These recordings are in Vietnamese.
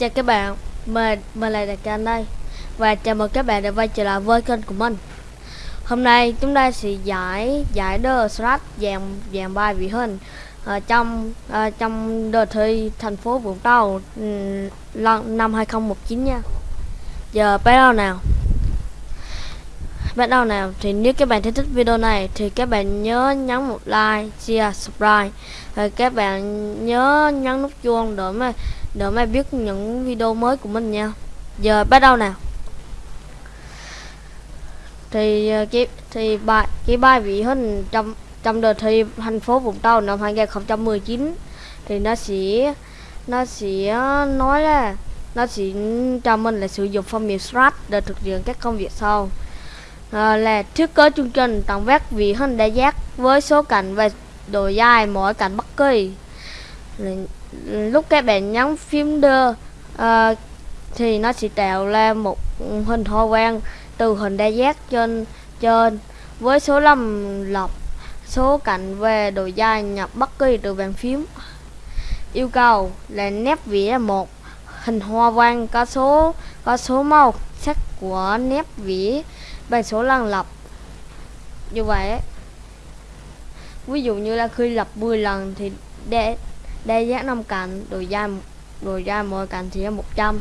chào các bạn, mình mình là Đạt Can đây và chào mừng các bạn đã quay trở lại với kênh của mình. Hôm nay chúng ta sẽ giải giải đơ sát dàn dàn bài vị hình ở trong ở trong đợt thi thành phố Vũng Tàu ừ, năm 2019 nha. Giờ bắt đầu nào. Bắt đầu nào thì nếu các bạn thích video này thì các bạn nhớ nhấn một like, share, subscribe và các bạn nhớ nhấn nút chuông để mà để mày biết những video mới của mình nha. Giờ bắt đầu nào. Thì ờ, cái thì bài cái bài vị hình trong trong đợt thi thành phố Vũng Tàu năm 2019 thì nó sẽ nó sẽ ờ, nói là nó sẽ cho mình là sử dụng phong mềm Strat để thực hiện các công việc sau. À, là thiết kế chương trình tổng vét vị hình đa giác với số cạnh và độ dài mỗi cạnh bất kỳ lúc các bạn nhấn phím đưa uh, ờ, thì nó sẽ tạo ra một hình hoa quang từ hình đa giác trên trên. Với số lầm lọc số cạnh về độ dài nhập bất kỳ từ bàn phím. Yêu cầu là nét vẽ một hình hoa quang có số có số màu sắc của nét vẽ bằng số lần lập như vậy ví dụ như là khi lập 10 lần thì để đa giác 5 cạnh độ dài độ dài mỗi cạnh thì là 100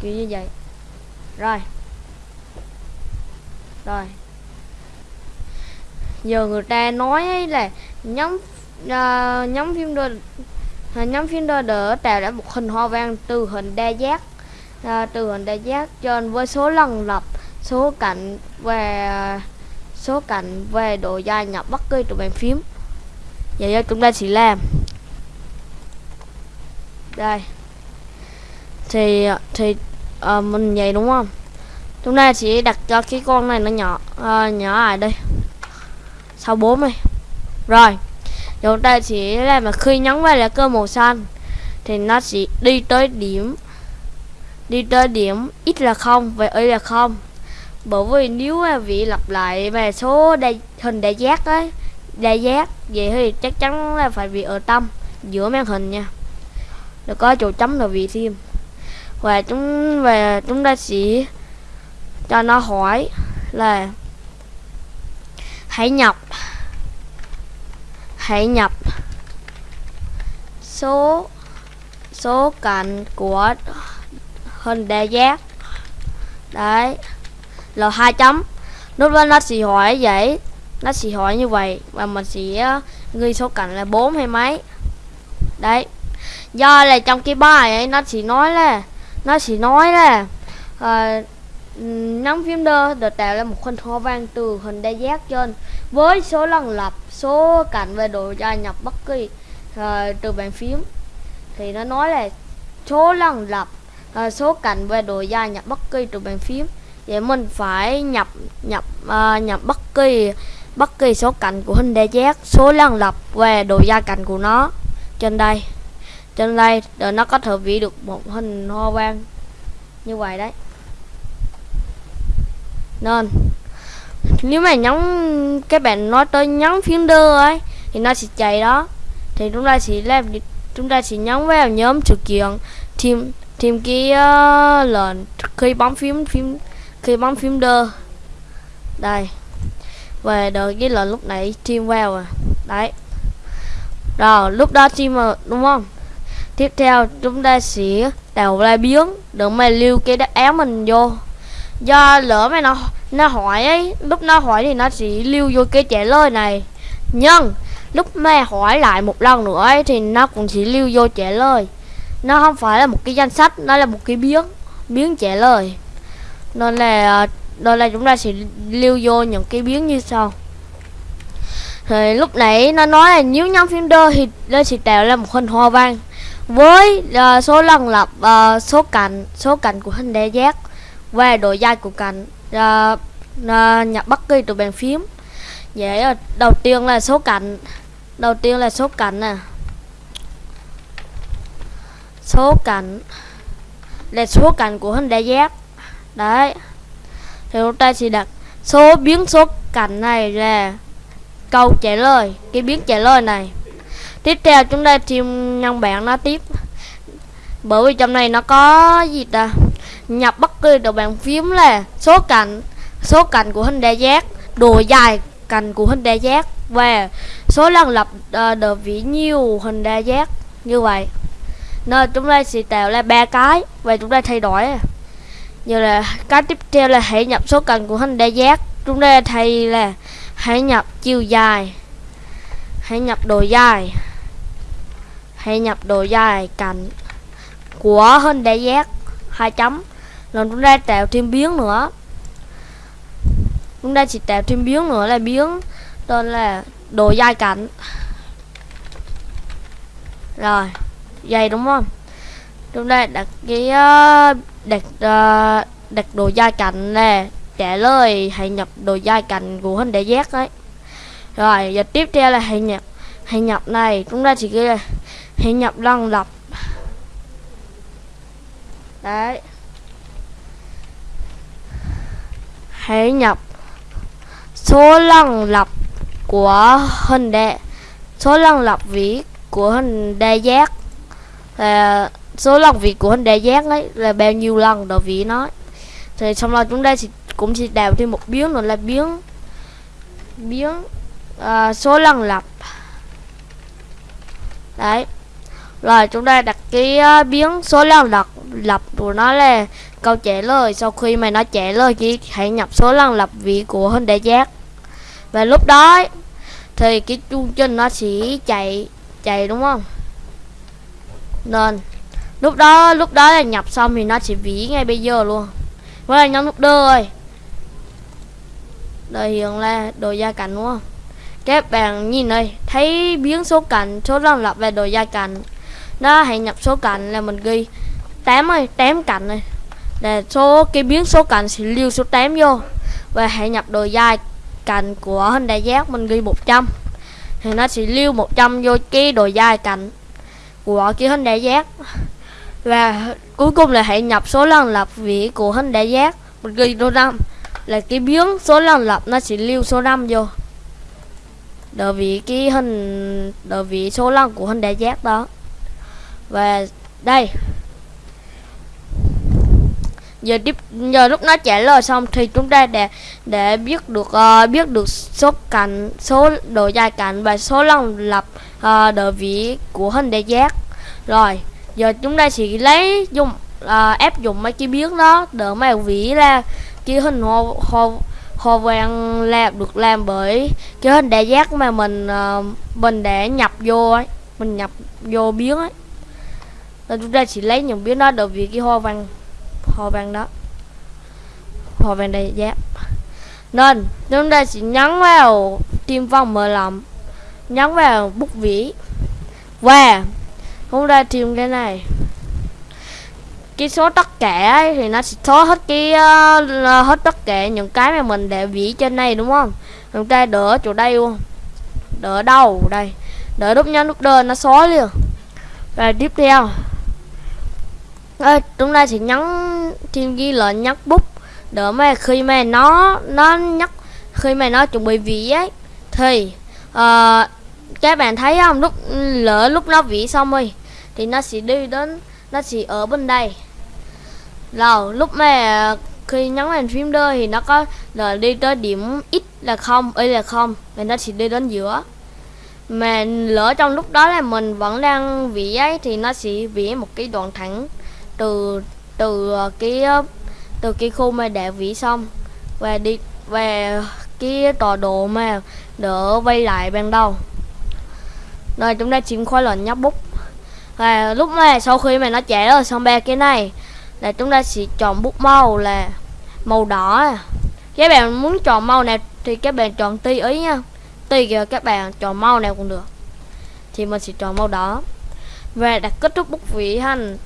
kiểu như vậy. Rồi. Rồi. Giờ người ta nói là nhóm uh, nhóm phim đôi à, nhóm phim đôi đỡ tạo ra một hình hoa văn từ hình đa giác uh, từ hình đa giác trên với số lần lập số cạnh và số cạnh về độ dài nhập bất kỳ từ bàn phím. Vậy chúng ta sẽ làm đây. Thì thì à, mình vậy đúng không? Hôm nay chỉ đặt cho cái con này nó nhỏ à, nhỏ lại đây. Sau bốn này rồi. Chúng ta chỉ là mà khi nhấn vào là cơ màu xanh. Thì nó sẽ đi tới điểm đi tới điểm ít là không và y là không. Bởi vì nếu mà vị lặp lại về số đa, hình đại giác ấy đại giác vậy thì chắc chắn là phải bị ở tâm giữa màn hình nha nó có chỗ chấm là vị thêm. Và chúng về chúng ta sẽ cho nó hỏi là hãy nhập hãy nhập số số cạnh của hình đa giác. Đấy, là hai chấm. Lúc đó nó sẽ hỏi vậy, nó sẽ hỏi như vậy và mình sẽ ghi số cạnh là bốn hay mấy. Đấy do là trong cái bài ấy nó chỉ nói là nó chỉ nói là uh, nắm phím đơ được tạo ra một hình hoa văn từ hình đa giác trên. Với số lần lập số cạnh và độ dài nhập bất kỳ uh, từ bàn phím. Thì nó nói là số lần lập uh, số cạnh và độ dài nhập bất kỳ từ bàn phím. Vậy mình phải nhập nhập uh, nhập bất kỳ bất kỳ số cạnh của hình đa giác số lần lập và độ dài cạnh của nó trên đây trên đây rồi nó có thể vẽ được một hình hoa văn như vậy đấy. Nên nếu mà nhấn các bạn nói tới nhấn phím đưa ấy thì nó sẽ chạy đó. Thì chúng ta sẽ làm chúng ta sẽ nhấn vào nhóm sự kiện. Thêm thêm cái uh, lệnh khi bấm phím phím khi bấm phím đơ. Đây. Về đợi cái lệnh lúc nãy thêm vào à. Đấy. Rồi lúc đó thêm đúng không? Tiếp theo, chúng ta sẽ tạo ra biến. Để mày lưu cái đáp án mình vô. Do lỡ mày nó nó hỏi ấy, lúc nó hỏi thì nó sẽ lưu vô cái trả lời này. Nhưng, lúc mày hỏi lại một lần nữa ấy, thì nó cũng sẽ lưu vô trả lời. Nó không phải là một cái danh sách, nó là một cái biến biến trả lời. Nên là nên là chúng ta sẽ lưu vô những cái biến như sau. Thì lúc nãy nó nói là nếu nhóm phim đơ thì nó sẽ tạo ra một hình hoa văn với uh, số lần lập uh, số cạnh số cạnh của hình đa giác và độ dài của cạnh uh, uh, nhập bất kỳ từ bàn phím. Vậy uh, đầu tiên là số cạnh đầu tiên là số cạnh nè. Số cạnh là số cạnh của hình đa giác. Đấy. Thì chúng ta sẽ đặt số biến số cạnh này là câu trả lời cái biến trả lời này tiếp theo chúng ta thêm nhân bạn nó tiếp. Bởi vì trong này nó có gì ta? Nhập bất cứ đồ bàn phím là số cạnh số cạnh của hình đa giác độ dài cạnh của hình đa giác và số lần lập uh, đồ vĩ nhiều hình đa giác. Như vậy nên chúng ta sẽ tạo ra ba cái và chúng ta thay đổi. Như là cái tiếp theo là hãy nhập số cạnh của hình đa giác. Chúng ta thay là hãy nhập chiều dài hãy nhập độ dài hãy nhập độ dài cạnh của hình đa giác, hai chấm. Lần chúng ta tạo thêm biến nữa. Chúng ta chỉ tạo thêm biến nữa là biến tên là độ dài cạnh rồi, dày đúng không? Chúng ta đặt cái ờ, đặt ờ, đặt độ dài cạnh nè, trả lời hãy nhập độ dài cạnh của hình đa giác đấy rồi, giờ tiếp theo là hãy nhập hãy nhập này, chúng ta chỉ ghi là hãy nhập lần lập. Đấy. Hãy nhập số lần lập của hình đệ số lần lập vĩ của hình đa giác. Là số lần vị của hình đa giác ấy là bao nhiêu lần đầu vị nó thì xong rồi chúng ta sẽ cũng sẽ đào thêm một biến nữa là biến biến uh, à, số lần lập. Đấy rồi chúng ta đặt cái uh, biến số lần lập lập của nó là câu trả lời. Sau khi mà nó trả lời thì hãy nhập số lần lập vị của hình đại giác và lúc đó thì cái chu trình nó sẽ chạy chạy đúng không? Nên lúc đó lúc đó là nhập xong thì nó sẽ ví ngay bây giờ luôn. Với là nhóm nút đơ ơi đời hiện là đồ gia cảnh đúng không? Các bạn nhìn đây thấy biến số cảnh số lần lập về đồ gia cảnh đó, hãy nhập số cạnh là mình ghi. 8 ơi 8 cạnh này. Là số, cái biến số cạnh sẽ lưu số 8 vô. Và hãy nhập đồ dài cạnh của hình đại giác, mình ghi 100 thì nó sẽ lưu 100 vô cái đồ dài cạnh của cái hình đại giác. Và cuối cùng là hãy nhập số lần lập vĩ của hình đại giác, mình ghi số 5 là cái biến số lần lập nó sẽ lưu số 5 vô. Đợi vị cái hình đợi vị số lần của hình đại giác đó và đây. Giờ tiếp giờ lúc nó trả lời xong thì chúng ta để để biết được uh, biết được số cạnh số độ dài cạnh và số lần lập uh, độ vĩ của hình đại giác. Rồi giờ chúng ta sẽ lấy dùng ờ, uh, áp dụng mấy cái biến đó để mà vĩ ra cái hình hồ hồ hồ vàng làm được làm bởi cái hình đại giác mà mình uh, mình để nhập vô ấy mình nhập vô biến ấy nên chúng ta chỉ lấy những biến đó được vì cái hoa văn hoa văn đó. Hoa văn đại yeah. nên chúng ta chỉ nhấn vào tim vong mở lầm nhấn vào bút vĩ. Và chúng ta tìm cái này. Cái số tất cả ấy, thì nó sẽ số hết cái uh, hết tất cả những cái mà mình để vĩ trên này đúng không? Chúng ta đỡ chỗ đây luôn. Đỡ đâu đây. Đỡ đúc nhấn nút đơn nó xóa liền. Và tiếp theo à, chúng ta sẽ nhấn thêm ghi là nhắc bút. Để mà khi mà nó nó nhắc khi mà nó chuẩn bị vỉ ấy thì uh, các bạn thấy không? Lúc lỡ lúc nó vỉ xong rồi thì nó sẽ đi đến nó sẽ ở bên đây. Rồi lúc mà khi nhấn vào phím đơ thì nó có là đi tới điểm x là không y là không và nó sẽ đi đến giữa. Mà lỡ trong lúc đó là mình vẫn đang vỉ ấy thì nó sẽ vỉ một cái đoạn thẳng từ từ ờ, cái ờ, từ cái khu mà đã vĩ xong và đi, về cái tọa độ mà đỡ vay lại ban đầu. Rồi chúng ta chỉnh khoai lệnh nhấp bút. Và lúc này sau khi mà nó chạy rồi, xong ba cái này là chúng ta sẽ chọn bút màu là màu đỏ à. các bạn muốn chọn màu nào thì các bạn chọn tùy ý nha. Tùy kìa các bạn chọn màu nào cũng được. Thì mình sẽ chọn màu đỏ. Và đặt kết thúc bút vĩ hành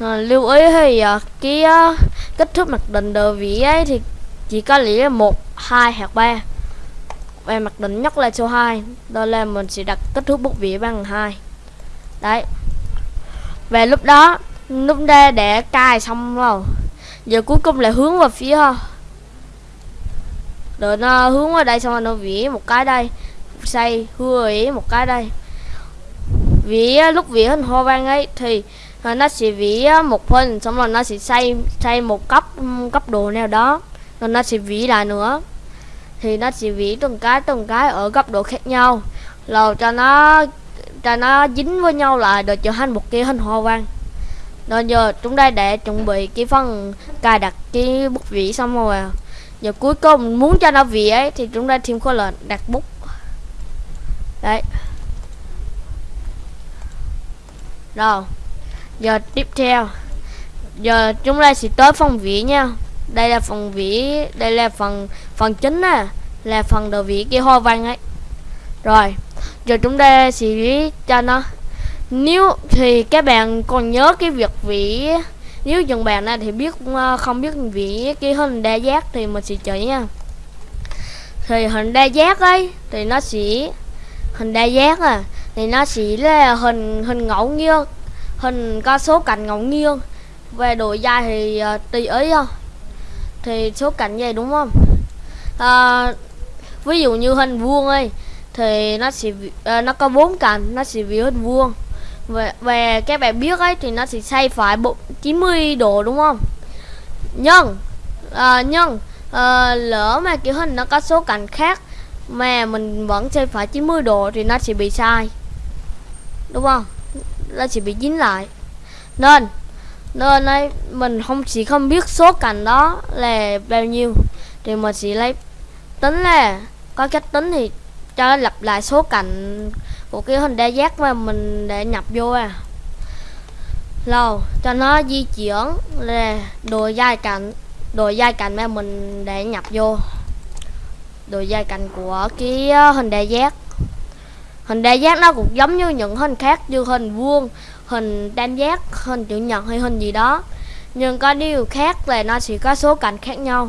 à, lưu ý thì à, cái à, kích thước mặc định đồ vĩ ấy thì chỉ có lý một hai hoặc ba. Về mặc định nhất là số 2 đó là mình sẽ đặt kích thước bút vĩ bằng 2 đấy. Về lúc đó lúc đây để cài xong rồi giờ cuối cùng là hướng vào phía rồi nó hướng vào đây xong rồi nó vỉ một cái đây xây hưa ý một cái đây. Vỉ lúc vỉ hình hoa văn ấy thì rồi nó sẽ vỉ một hình xong rồi nó sẽ xây xây một cấp cấp độ nào đó. Rồi nó sẽ vỉ lại nữa. Thì nó sẽ vỉ từng cái từng cái ở cấp độ khác nhau. Rồi cho nó cho nó dính với nhau lại để trở thành một cái hình hoa văn. Rồi giờ chúng ta để chuẩn bị cái phần cài đặt cái bút vỉ xong rồi à. giờ cuối cùng muốn cho nó vỉ ấy, thì chúng ta thêm khối lệnh đặt bút. Đấy. Rồi giờ tiếp theo. Giờ chúng ta sẽ tới phần vỉ nha. Đây là phần vỉ đây là phần phần chính nè là phần đầu vỉ cái hoa văn ấy. Rồi, giờ chúng ta sẽ cho nó. Nếu thì các bạn còn nhớ cái việc vỉ nếu dừng bạn này thì biết ờ, không biết vỉ cái hình đa giác thì mình sẽ chỉ nha. Thì hình đa giác ấy, thì nó sẽ, hình đa giác à thì nó sẽ là hình hình ngẫu nhiên hình có số cạnh ngẫu nhiên. Về độ dài thì uh, tùy ý không thì số cạnh vậy đúng không? À, ví dụ như hình vuông ấy thì nó sẽ uh, nó có bốn cạnh nó sẽ vì hình vuông. Về, về các bạn biết ấy thì nó sẽ xoay phải bộ 90 độ đúng không? Nhưng uh, nhưng uh, lỡ mà kiểu hình nó có số cạnh khác mà mình vẫn xoay phải 90 độ thì nó sẽ bị sai. Đúng không? Nó sẽ bị dính lại. Nên nên ấy, mình không chỉ không biết số cạnh đó là bao nhiêu, thì mình chỉ lấy tính là có cách tính thì cho lặp lại số cạnh của cái hình đa giác mà mình để nhập vô à. Lâu cho nó di chuyển là đồ dài cạnh, đồ dài cạnh mà mình để nhập vô. Đồ dài cạnh của cái ờ, hình đa giác hình đa giác nó cũng giống như những hình khác như hình vuông, hình tam giác, hình chữ nhật hay hình gì đó. Nhưng có điều khác là nó sẽ có số cạnh khác nhau.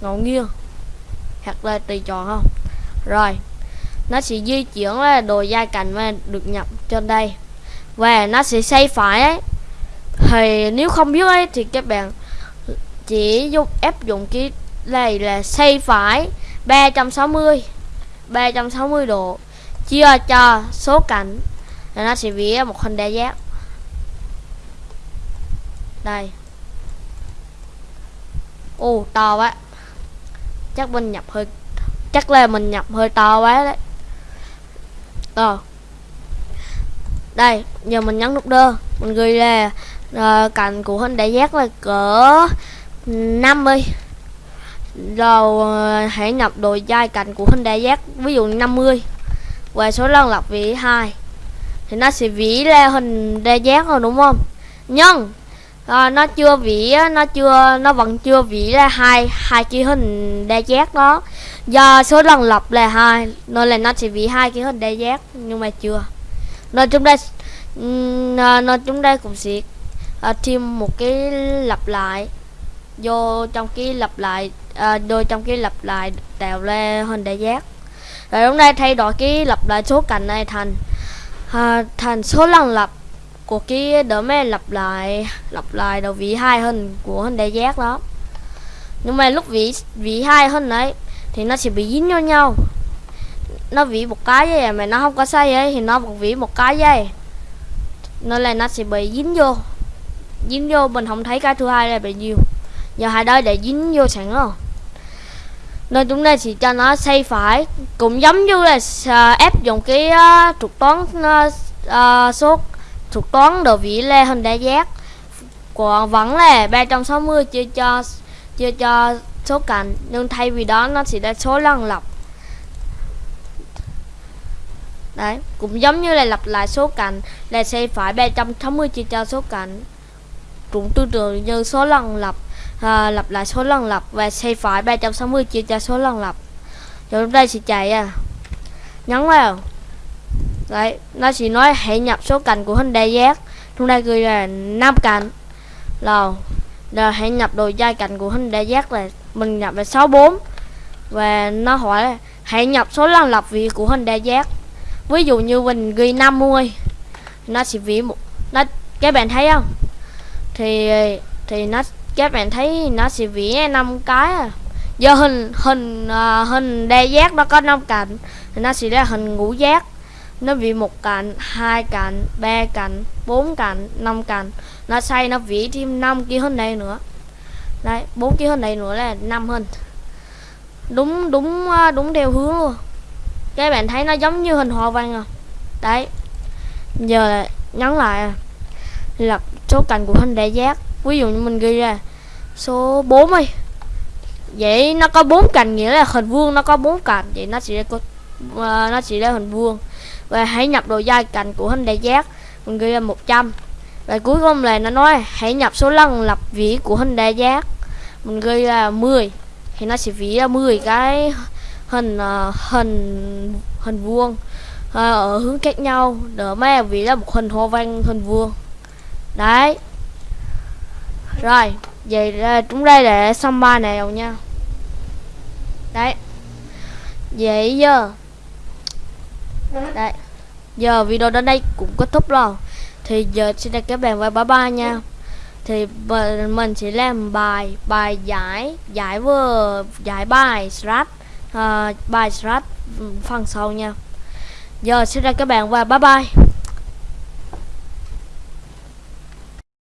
Ngẫu nhiên, hoặc là tùy chọn không? Rồi, nó sẽ di chuyển là đồ dai cạnh mà được nhập trên đây. Và nó sẽ xoay phải ấy. Thì nếu không biết ấy, thì các bạn chỉ dùng, áp dụng cái này là xoay phải 360 360 độ chia cho số cạnh là nó sẽ vẽ một hình đa giác. Đây. Ô to quá. Chắc mình nhập hơi chắc là mình nhập hơi to quá đấy. Rồi đây giờ mình nhấn nút đơ. Mình ghi là ờ, uh, cạnh của hình đại giác là cỡ 50 rồi uh, hãy nhập độ dai cạnh của hình đại giác ví dụ 50 và số lần lặp vĩ 2 thì nó sẽ vĩ ra hình đa giác rồi đúng không? Nhưng à, ờ, nó chưa vĩ, nó chưa nó vẫn chưa vĩ ra hai hai cái hình đa giác đó. Do số lần lặp là hai nên là nó sẽ vĩ hai cái hình đa giác nhưng mà chưa. Nên chúng ta ờ, nên chúng ta cũng sẽ à, thêm một cái lặp lại. Vô trong cái lặp lại à, trong cái lặp lại tạo ra hình đa giác rồi hôm nay thay đổi cái lặp lại số cạnh này thành à, thành số lần lặp của cái đỡ mẹ lặp lại lặp lại đầu vị hai hình của hình đại giác đó. Nhưng mà lúc vị vị hai hình đấy thì nó sẽ bị dính vào nhau. Nó vỉ một cái vậy à, mà nó không có sai ấy thì nó một vỉ một cái vậy nên là nó sẽ bị dính vô. Dính vô mình không thấy cái thứ hai là bị nhiều. Giờ hai đây để dính vô sẵn rồi nên chúng ta chỉ cho nó xây phải. Cũng giống như là uh, ép dùng cái à, uh, trục toán uh, uh, số trục toán đồ vĩ lê hình đa giác. Còn vẫn là 360 chia cho chia cho số cạnh nhưng thay vì đó nó sẽ là số lần lập đấy cũng giống như là lặp lại số cạnh là xây phải 360 chia cho số cạnh cũng tương tự như số lần lặp Ờ, à, lặp lại số lần lặp và xây phải 360 chia cho số lần lặp rồi chúng ta sẽ chạy à. Nhấn vào. Đấy nó chỉ nói hãy nhập số cạnh của hình đa giác chúng ta gửi là năm cạnh. Rồi rồi hãy nhập độ dài cạnh của hình đa giác là mình nhập là 64 và nó hỏi là hãy nhập số lần lặp vị của hình đa giác ví dụ như mình ghi 50 nó sẽ vị một nó các bạn thấy không? Thì thì nó các bạn thấy nó sẽ vẽ năm cái à. Do hình hình uh, hình đa giác nó có năm cạnh thì nó sẽ ra hình ngũ giác. Nó vỉ một cạnh hai cạnh ba cạnh bốn cạnh năm cạnh. Nó xây nó vỉ thêm năm cái hình này nữa. Đấy bốn cái hình này nữa là năm hình. Đúng đúng à, đúng theo hướng luôn. Các bạn thấy nó giống như hình hoa văn à. Đấy giờ là nhấn lại à là số cạnh của hình đại giác. Ví dụ như mình ghi ra số 4 đi. Vậy nó có bốn cạnh nghĩa là hình vuông nó có bốn cạnh vậy nó chỉ có uh, nó chỉ là hình vuông. Và hãy nhập độ dài cạnh của hình đại giác. Mình ghi ra 100 và cuối cùng là nó nói hãy nhập số lần lập vĩ của hình đa giác. Mình ghi là 10 thì nó sẽ vĩ ra 10 cái hình uh, hình hình vuông uh, ở hướng khác nhau. Để mà vĩ là một hình hoa văn hình vuông đấy. Rồi vậy là chúng đây là xong ba nào nha. Đấy. Vậy giờ. Đấy. Giờ video đến đây cũng kết thúc rồi. Thì giờ xin chào các bạn và bye bye nha. Thì mình sẽ làm bài bài giải giải vừa giải bài strat uh, bài strat ừ, phần sau nha. Giờ xin chào các bạn và bye bye.